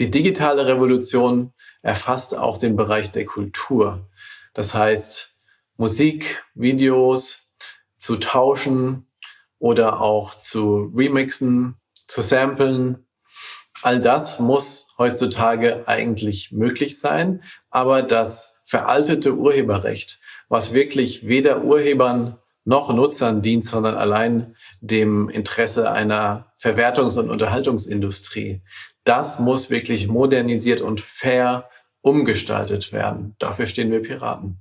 Die digitale Revolution erfasst auch den Bereich der Kultur. Das heißt, Musik, Videos zu tauschen oder auch zu remixen, zu samplen. All das muss heutzutage eigentlich möglich sein, aber das veraltete Urheberrecht, was wirklich weder Urhebern noch Nutzern dient, sondern allein dem Interesse einer Verwertungs- und Unterhaltungsindustrie. Das muss wirklich modernisiert und fair umgestaltet werden. Dafür stehen wir Piraten.